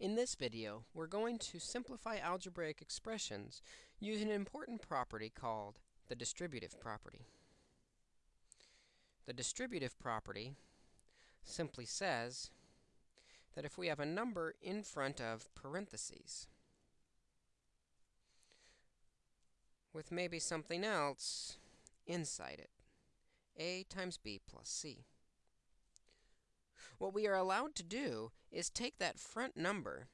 In this video, we're going to simplify algebraic expressions using an important property called the distributive property. The distributive property simply says that if we have a number in front of parentheses with maybe something else inside it, a times b plus c. What we are allowed to do is take that front number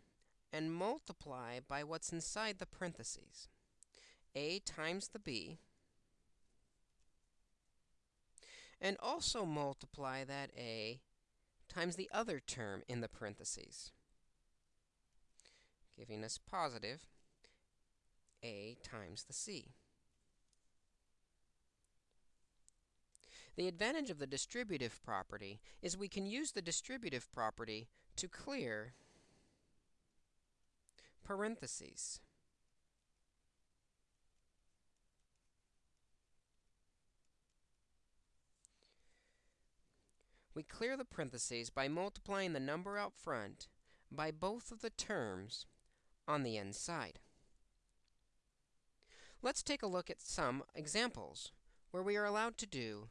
and multiply by what's inside the parentheses. a times the b, and also multiply that a times the other term in the parentheses, giving us positive a times the c. The advantage of the distributive property is we can use the distributive property to clear parentheses. We clear the parentheses by multiplying the number out front by both of the terms on the inside. Let's take a look at some examples where we are allowed to do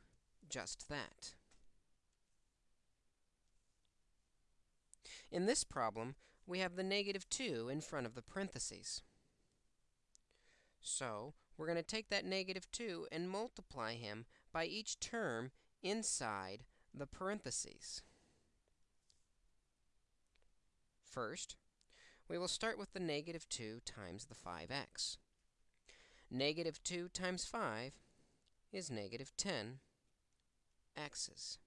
just that. In this problem, we have the negative 2 in front of the parentheses. So, we're going to take that negative 2 and multiply him by each term inside the parentheses. First, we will start with the negative 2 times the 5x. Negative 2 times 5 is negative 10 x's.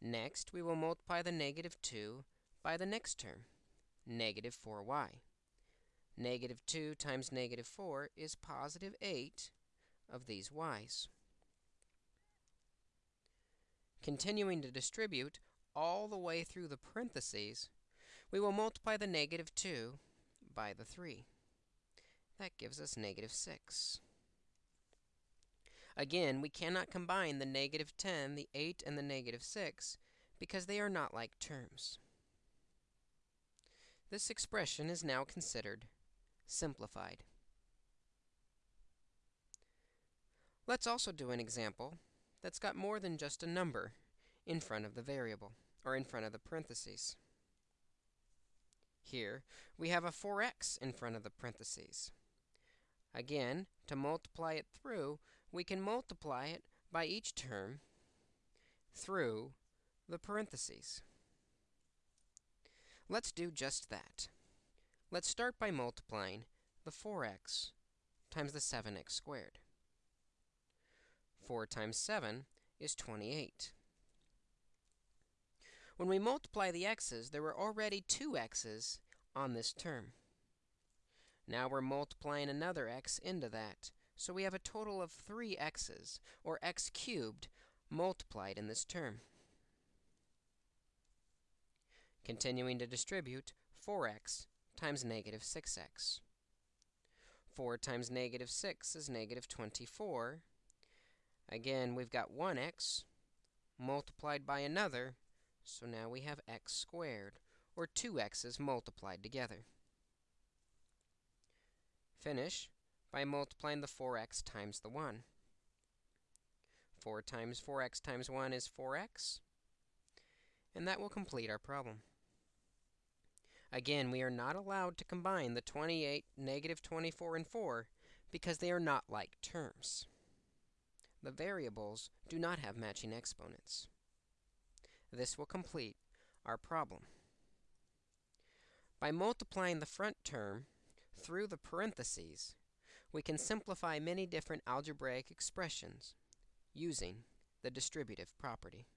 Next, we will multiply the negative 2 by the next term, negative 4y. Negative 2 times negative 4 is positive 8 of these y's. Continuing to distribute all the way through the parentheses, we will multiply the negative 2 by the 3. That gives us negative 6. Again, we cannot combine the negative 10, the 8, and the negative 6 because they are not like terms. This expression is now considered simplified. Let's also do an example that's got more than just a number in front of the variable, or in front of the parentheses. Here, we have a 4x in front of the parentheses. Again, to multiply it through, we can multiply it by each term through the parentheses. Let's do just that. Let's start by multiplying the 4x times the 7x squared. 4 times 7 is 28. When we multiply the x's, there were already two x's on this term. Now we're multiplying another x into that. So we have a total of 3 x's, or x cubed, multiplied in this term. Continuing to distribute, 4x times negative 6x. 4 times negative 6 is negative 24. Again, we've got 1x multiplied by another, so now we have x squared, or 2x's multiplied together. Finish by multiplying the 4x times the 1. 4 times 4x times 1 is 4x, and that will complete our problem. Again, we are not allowed to combine the 28, negative 24, and 4 because they are not like terms. The variables do not have matching exponents. This will complete our problem. By multiplying the front term through the parentheses, we can simplify many different algebraic expressions using the distributive property.